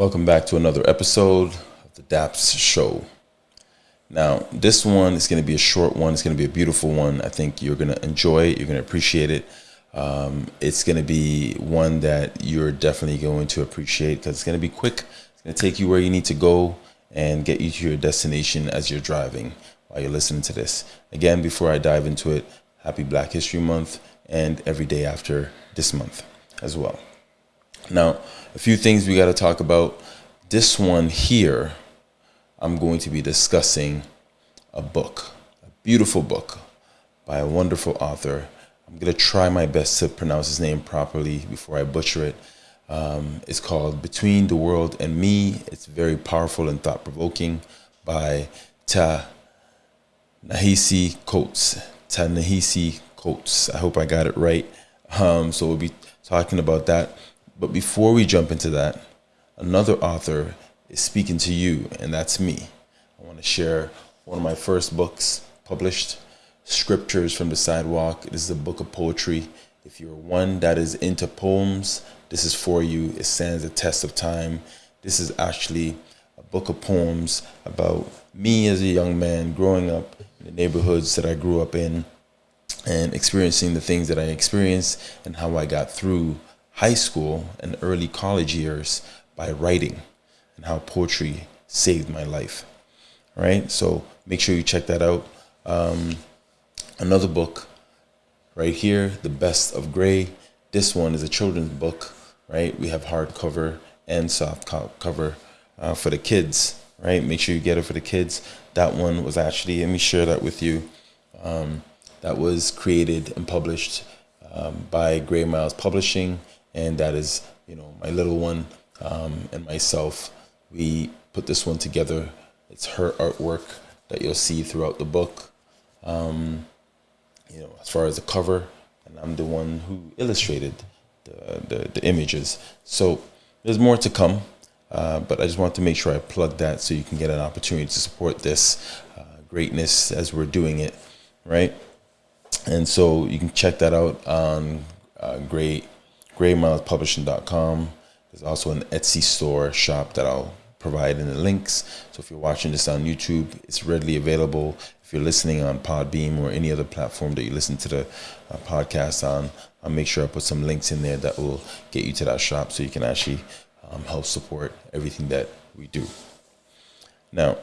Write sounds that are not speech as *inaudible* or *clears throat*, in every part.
Welcome back to another episode of the DAPS Show. Now, this one is going to be a short one. It's going to be a beautiful one. I think you're going to enjoy it. You're going to appreciate it. Um, it's going to be one that you're definitely going to appreciate because it's going to be quick. It's going to take you where you need to go and get you to your destination as you're driving while you're listening to this. Again, before I dive into it, happy Black History Month and every day after this month as well. Now, a few things we got to talk about. This one here, I'm going to be discussing a book, a beautiful book by a wonderful author. I'm going to try my best to pronounce his name properly before I butcher it. Um, it's called Between the World and Me. It's very powerful and thought provoking by Ta Nahisi Coates. Ta-Nehisi Coates. I hope I got it right. Um, so we'll be talking about that. But before we jump into that, another author is speaking to you, and that's me. I want to share one of my first books published, Scriptures from the Sidewalk. This is a book of poetry. If you're one that is into poems, this is for you. It stands the test of time. This is actually a book of poems about me as a young man growing up in the neighborhoods that I grew up in and experiencing the things that I experienced and how I got through high school and early college years by writing and how poetry saved my life. Right? So make sure you check that out. Um, another book right here, The Best of Gray. This one is a children's book, right? We have hardcover and soft cover uh, for the kids, right? Make sure you get it for the kids. That one was actually, let me share that with you. Um, that was created and published um, by Gray Miles Publishing and that is you know my little one um, and myself. We put this one together. It's her artwork that you'll see throughout the book. Um, you know, as far as the cover, and I'm the one who illustrated the the, the images. So there's more to come, uh, but I just want to make sure I plug that so you can get an opportunity to support this uh, greatness as we're doing it, right? And so you can check that out on uh, Great graymilespublishing.com. There's also an Etsy store shop that I'll provide in the links. So if you're watching this on YouTube, it's readily available. If you're listening on Podbean or any other platform that you listen to the uh, podcast on, I'll make sure I put some links in there that will get you to that shop so you can actually um, help support everything that we do. Now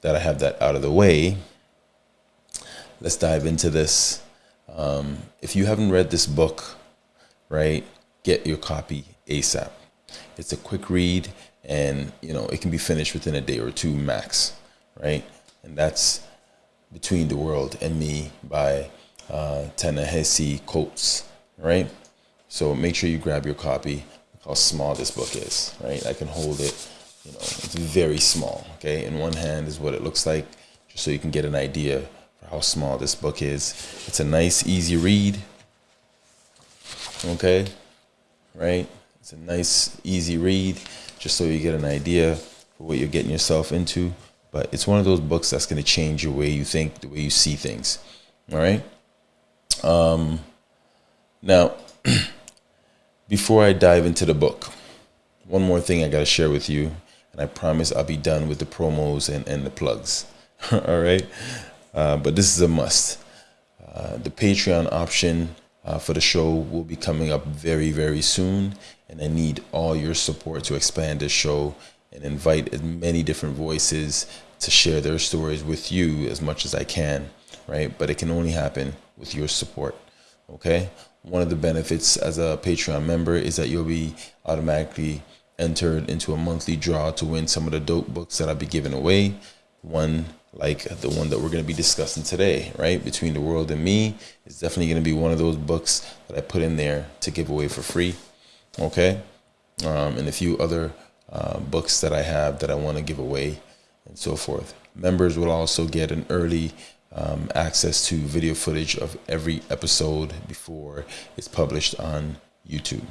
that I have that out of the way, let's dive into this. Um, if you haven't read this book, right, get your copy ASAP. It's a quick read and you know it can be finished within a day or two max, right? And that's Between the World and Me by uh, Ta-Nehisi Coates, right? So make sure you grab your copy. Look how small this book is, right? I can hold it, you know, it's very small, okay? In one hand is what it looks like, just so you can get an idea for how small this book is. It's a nice, easy read, okay? Right? It's a nice, easy read, just so you get an idea for what you're getting yourself into. But it's one of those books that's going to change your way you think, the way you see things. All right. Um, now, *clears throat* before I dive into the book, one more thing I got to share with you, and I promise I'll be done with the promos and, and the plugs. *laughs* All right. Uh, but this is a must. Uh, the Patreon option uh, for the show will be coming up very, very soon. And I need all your support to expand this show and invite as many different voices to share their stories with you as much as I can, right? But it can only happen with your support, okay? One of the benefits as a Patreon member is that you'll be automatically entered into a monthly draw to win some of the dope books that I'll be giving away. One like the one that we're going to be discussing today, right? Between the World and Me is definitely going to be one of those books that I put in there to give away for free. Okay. Um, and a few other uh, books that I have that I want to give away and so forth. Members will also get an early um, access to video footage of every episode before it's published on YouTube.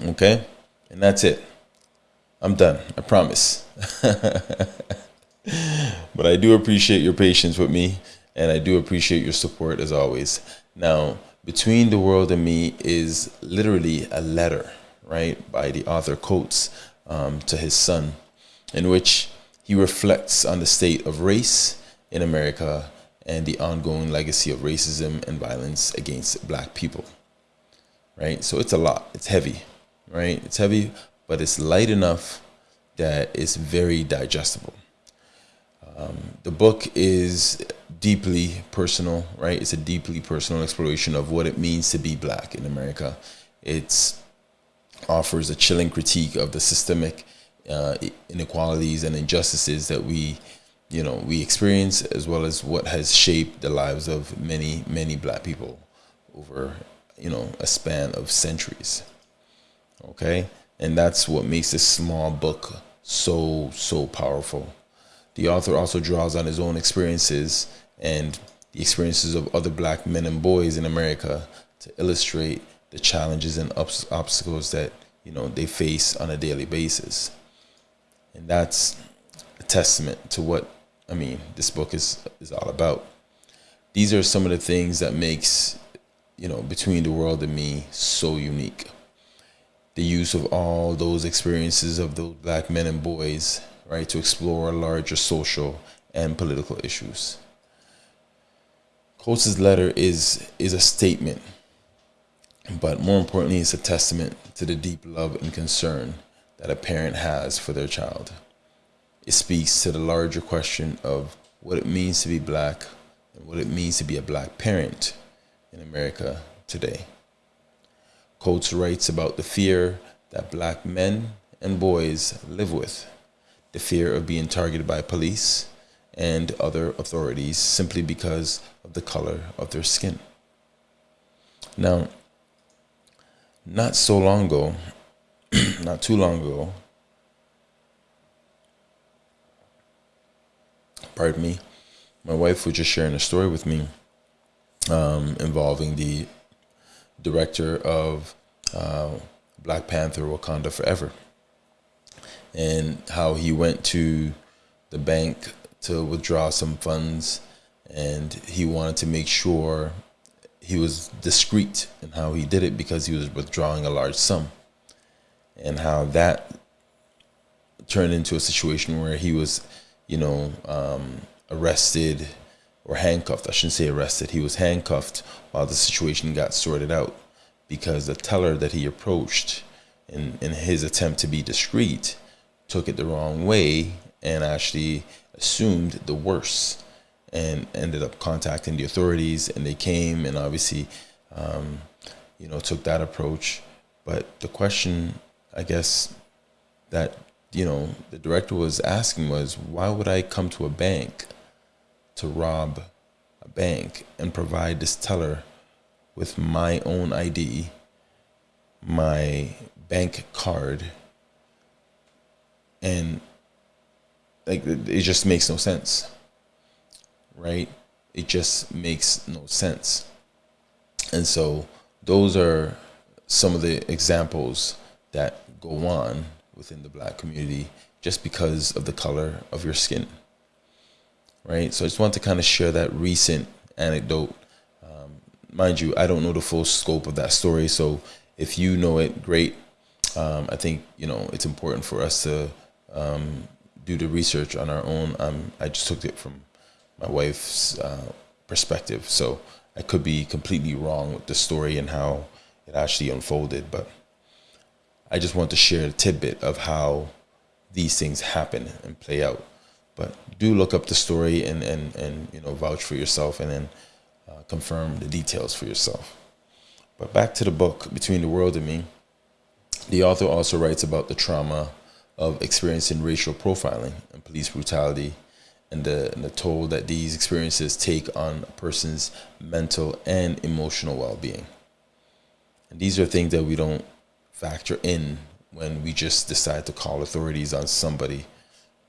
Okay. And that's it. I'm done. I promise. *laughs* but I do appreciate your patience with me and I do appreciate your support as always. Now, Between the World and Me is literally a letter, right, by the author Coates um, to his son, in which he reflects on the state of race in America and the ongoing legacy of racism and violence against black people. Right? So it's a lot. It's heavy, right? It's heavy, but it's light enough that it's very digestible. Um, the book is deeply personal, right? It's a deeply personal exploration of what it means to be black in America. It offers a chilling critique of the systemic uh, inequalities and injustices that we, you know, we experience, as well as what has shaped the lives of many, many black people over, you know, a span of centuries. Okay, and that's what makes this small book so so powerful. The author also draws on his own experiences and the experiences of other black men and boys in America to illustrate the challenges and obstacles that you know they face on a daily basis and that's a testament to what I mean this book is is all about. These are some of the things that makes you know between the world and me so unique. The use of all those experiences of those black men and boys, right, to explore larger social and political issues. Coates' letter is is a statement, but more importantly, it's a testament to the deep love and concern that a parent has for their child. It speaks to the larger question of what it means to be black and what it means to be a black parent in America today. Coates writes about the fear that black men and boys live with, the fear of being targeted by police and other authorities simply because of the color of their skin. Now, not so long ago, *clears throat* not too long ago, pardon me, my wife was just sharing a story with me um, involving the director of uh, Black Panther Wakanda Forever and how he went to the bank to withdraw some funds and he wanted to make sure he was discreet in how he did it because he was withdrawing a large sum and how that turned into a situation where he was, you know, um, arrested or handcuffed. I shouldn't say arrested. He was handcuffed while the situation got sorted out because the teller that he approached in, in his attempt to be discreet took it the wrong way and actually assumed the worst and ended up contacting the authorities and they came and obviously um, you know took that approach. But the question I guess that you know the director was asking was why would I come to a bank to rob a bank and provide this teller with my own ID, my bank card, and like it just makes no sense, right? It just makes no sense. And so those are some of the examples that go on within the black community just because of the color of your skin. Right? So I just want to kind of share that recent anecdote. Um, mind you, I don't know the full scope of that story. So if you know it, great. Um, I think, you know, it's important for us to um, do the research on our own. Um, I just took it from my wife's uh, perspective. So I could be completely wrong with the story and how it actually unfolded. But I just want to share a tidbit of how these things happen and play out. But do look up the story and, and, and you know vouch for yourself and then uh, confirm the details for yourself. But back to the book, Between the World and Me, the author also writes about the trauma of experiencing racial profiling and police brutality and the, and the toll that these experiences take on a person's mental and emotional well-being. And these are things that we don't factor in when we just decide to call authorities on somebody,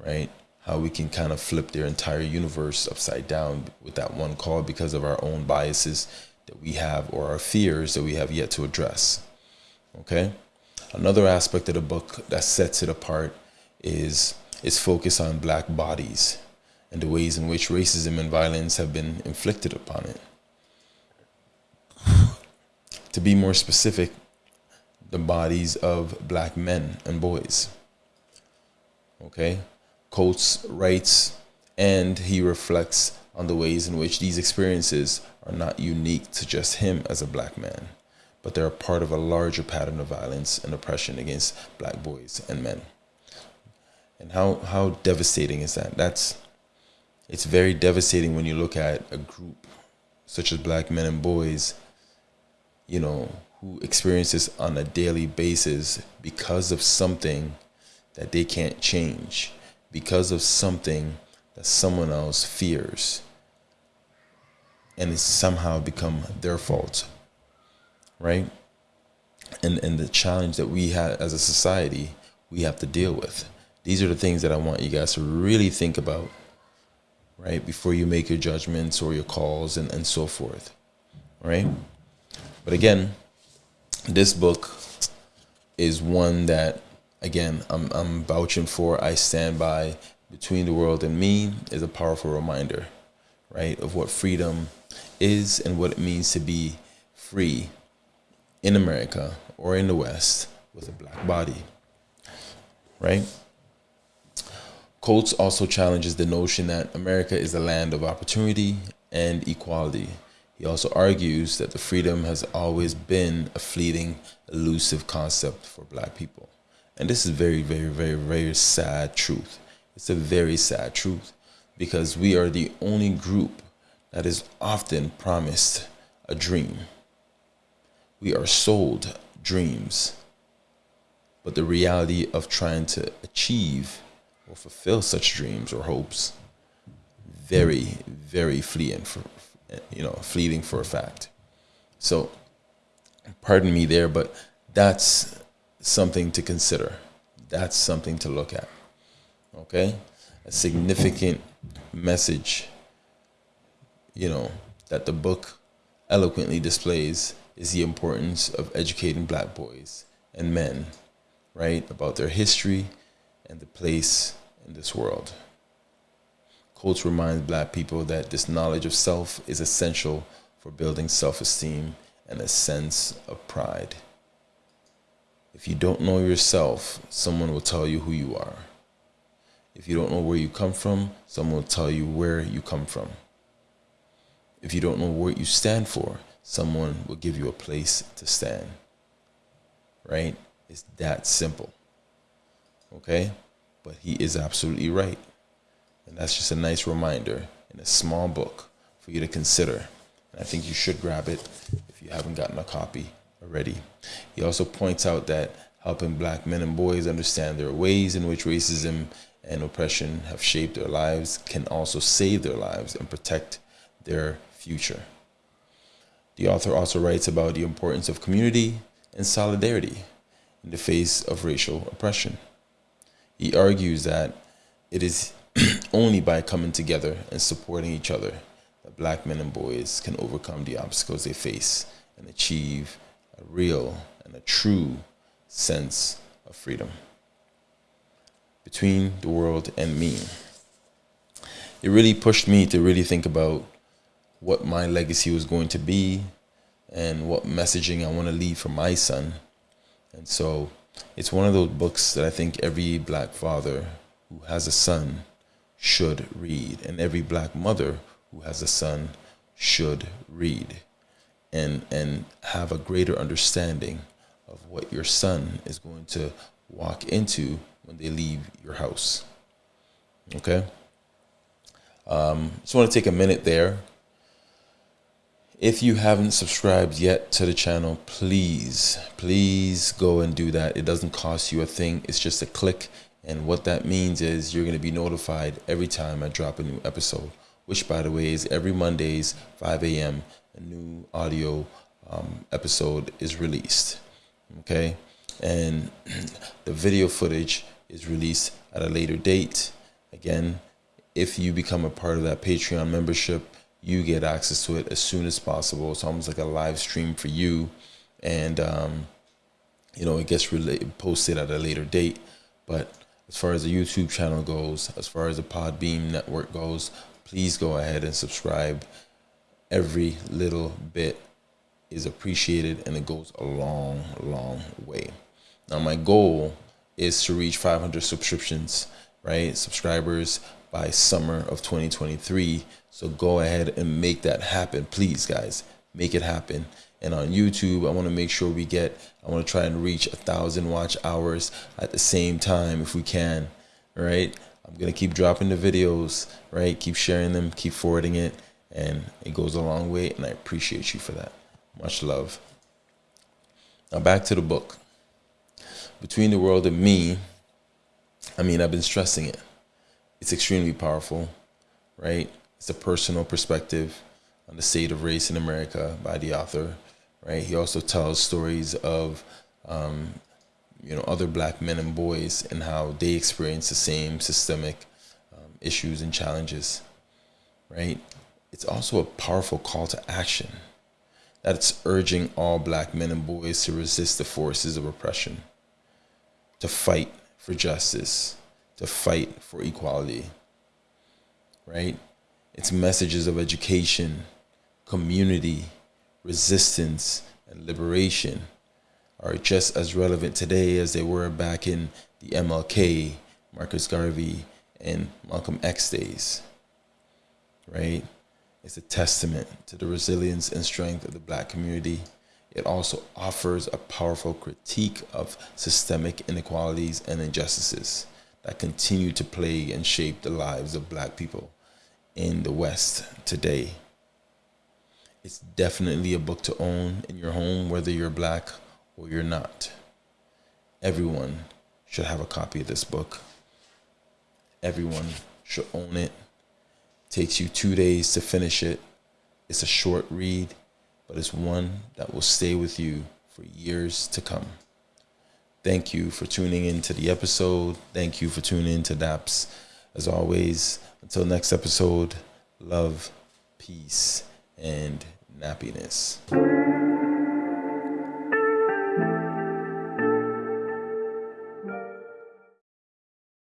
right? How we can kind of flip their entire universe upside down with that one call because of our own biases that we have or our fears that we have yet to address. Okay? Another aspect of the book that sets it apart is its focus on black bodies and the ways in which racism and violence have been inflicted upon it. To be more specific, the bodies of black men and boys, Okay? Coates writes and he reflects on the ways in which these experiences are not unique to just him as a black man, but they're a part of a larger pattern of violence and oppression against black boys and men. And how, how devastating is that? That's it's very devastating when you look at a group such as black men and boys, you know, who experience this on a daily basis because of something that they can't change, because of something that someone else fears, and it's somehow become their fault, right? And and the challenge that we have as a society, we have to deal with. These are the things that I want you guys to really think about right? Before you make your judgments or your calls and, and so forth, right? But again, this book is one that, again, I'm, I'm vouching for, I stand by. Between the World and Me is a powerful reminder, right, of what freedom is and what it means to be free in America or in the West with a black body, right? Coates also challenges the notion that America is a land of opportunity and equality. He also argues that the freedom has always been a fleeting, elusive concept for black people. And this is very, very, very, very sad truth. It's a very sad truth because we are the only group that is often promised a dream. We are sold dreams. But the reality of trying to achieve or fulfill such dreams or hopes very, very fleeting for you know, fleeting for a fact. So pardon me there, but that's something to consider. That's something to look at. Okay? A significant message, you know, that the book eloquently displays is the importance of educating black boys and men, right, about their history and the place in this world. Coates reminds black people that this knowledge of self is essential for building self esteem and a sense of pride. If you don't know yourself, someone will tell you who you are. If you don't know where you come from, someone will tell you where you come from. If you don't know what you stand for, someone will give you a place to stand. Right? It's that simple. Okay? But he is absolutely right. And that's just a nice reminder in a small book for you to consider. And I think you should grab it if you haven't gotten a copy already. He also points out that helping black men and boys understand their ways in which racism and oppression have shaped their lives can also save their lives and protect their future. The author also writes about the importance of community and solidarity in the face of racial oppression. He argues that it is *clears throat* only by coming together and supporting each other that black men and boys can overcome the obstacles they face and achieve a real and a true sense of freedom. Between the world and me. It really pushed me to really think about what my legacy was going to be and what messaging I want to leave for my son. And so it's one of those books that I think every black father who has a son should read, and every black mother who has a son should read and and have a greater understanding of what your son is going to walk into when they leave your house. Okay? Um, just want to take a minute there if you haven't subscribed yet to the channel, please, please go and do that. It doesn't cost you a thing. It's just a click. And what that means is you're going to be notified every time I drop a new episode, which by the way is every Mondays, 5 a.m. A new audio um, episode is released. Okay. And *clears throat* the video footage is released at a later date. Again, if you become a part of that Patreon membership, you get access to it as soon as possible. It's almost like a live stream for you, and um, you know it gets posted at a later date. But as far as the YouTube channel goes, as far as the Podbean network goes, please go ahead and subscribe. Every little bit is appreciated, and it goes a long, long way. Now, my goal is to reach 500 subscriptions right? Subscribers by summer of 2023. So go ahead and make that happen, please, guys. Make it happen. And on YouTube, I want to make sure we get, I want to try and reach a thousand watch hours at the same time if we can, right? I'm going to keep dropping the videos, right? Keep sharing them, keep forwarding it, and it goes a long way. And I appreciate you for that. Much love. Now, back to the book. Between the World and Me, I mean, I've been stressing it. It's extremely powerful, right? It's a personal perspective on the state of race in America by the author, right? He also tells stories of, um, you know, other black men and boys and how they experience the same systemic um, issues and challenges, right? It's also a powerful call to action that it's urging all black men and boys to resist the forces of oppression, to fight for justice, to fight for equality, right? It's messages of education, community, resistance, and liberation are just as relevant today as they were back in the MLK, Marcus Garvey, and Malcolm X days, right? It's a testament to the resilience and strength of the black community it also offers a powerful critique of systemic inequalities and injustices that continue to plague and shape the lives of black people in the West today. It's definitely a book to own in your home, whether you're black or you're not. Everyone should have a copy of this book. Everyone should own it. takes you two days to finish it. It's a short read but it's one that will stay with you for years to come. Thank you for tuning in to the episode. Thank you for tuning in to DAPS. As always, until next episode, love, peace, and nappiness.